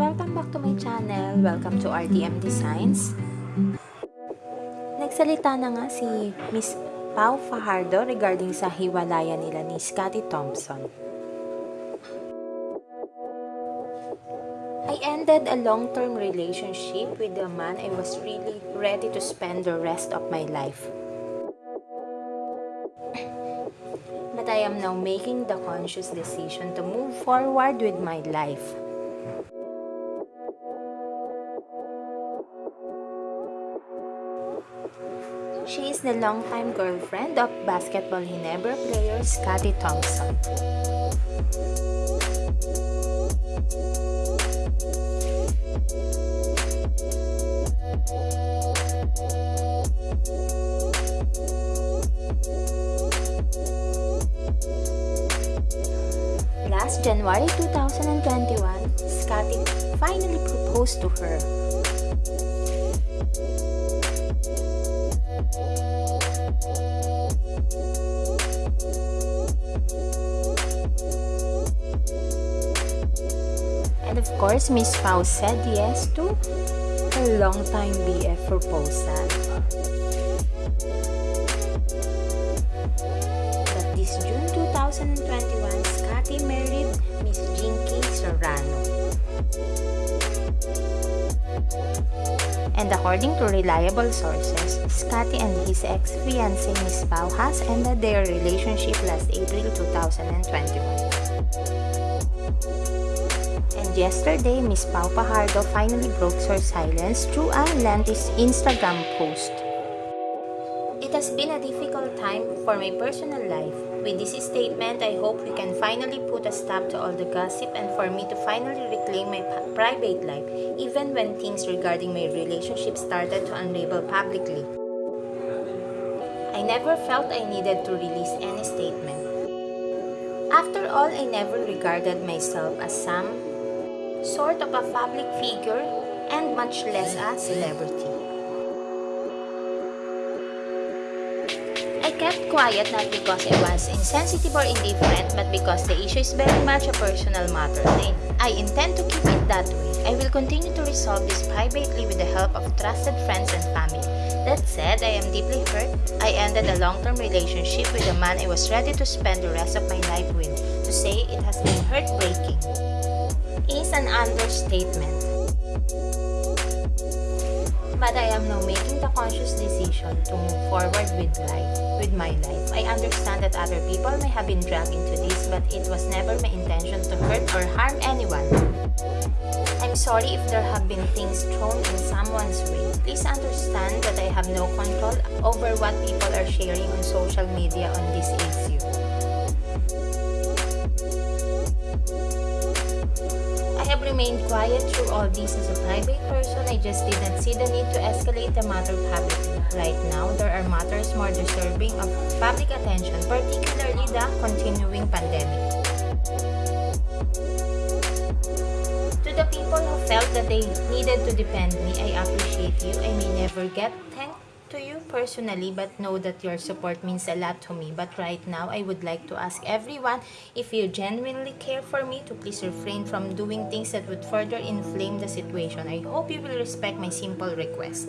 Welcome back to my channel. Welcome to RDM Designs. Nagsalita na nga si Miss Pau Fajardo regarding sa hiwalayan nila ni Scotty Thompson. I ended a long-term relationship with a man I was really ready to spend the rest of my life. But I am now making the conscious decision to move forward with my life. She is the longtime girlfriend of basketball Ginebra player Scottie Thompson. Last January 2021, Scottie finally proposed to her. And of course, Miss Pau said yes to a long-time BF proposal. But this June 2021, Scottie married Miss Jinky Serrano. And according to reliable sources, Scottie and his ex-fiancée Miss Pau has ended their relationship last April 2021. And yesterday, Miss Pau Fajardo finally broke her silence through a lengthy Instagram post. It has been a difficult time for my personal life. With this statement, I hope we can finally put a stop to all the gossip and for me to finally reclaim my private life, even when things regarding my relationship started to unravel publicly. I never felt I needed to release any statement. After all, I never regarded myself as some sort of a public figure and much less a celebrity. I kept quiet not because I was insensitive or indifferent but because the issue is very much a personal matter I intend to keep it that way. I will continue to resolve this privately with the help of trusted friends and family. That said, I am deeply hurt. I ended a long-term relationship with a man I was ready to spend the rest of my life with. To say it has been heartbreaking is an understatement. But I am now making the conscious decision to move forward with life, with my life. I understand that other people may have been dragged into this, but it was never my intention to hurt or harm anyone. I'm sorry if there have been things thrown in someone's way. Please understand that I have no control over what people are sharing on social media on this issue. I have remained quiet through all this as a private person. I just didn't see the need to escalate the matter publicly. Right now, there are matters more deserving of public attention, particularly the continuing pandemic. To the people who felt that they needed to defend me, I appreciate you. I may never get thanked to you personally, but know that your support means a lot to me. But right now, I would like to ask everyone if you genuinely care for me to please refrain from doing things that would further inflame the situation. I hope you will respect my simple request.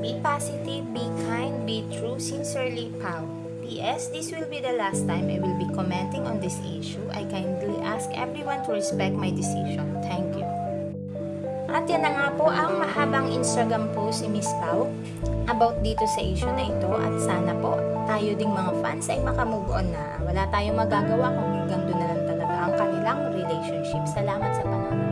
Be positive, be kind, be true. Sincerely, Pau. P.S. This will be the last time I will be commenting on this issue. I kindly ask everyone to respect my decision. Thank you. At yan na nga po ang mahabang Instagram post si Miss Pau about dito sa issue na ito at sana po tayo ding mga fans ay makamove on na. Wala tayong magagawa kung hanggang doon na lang talaga ang kanilang relationship. Salamat sa panonood.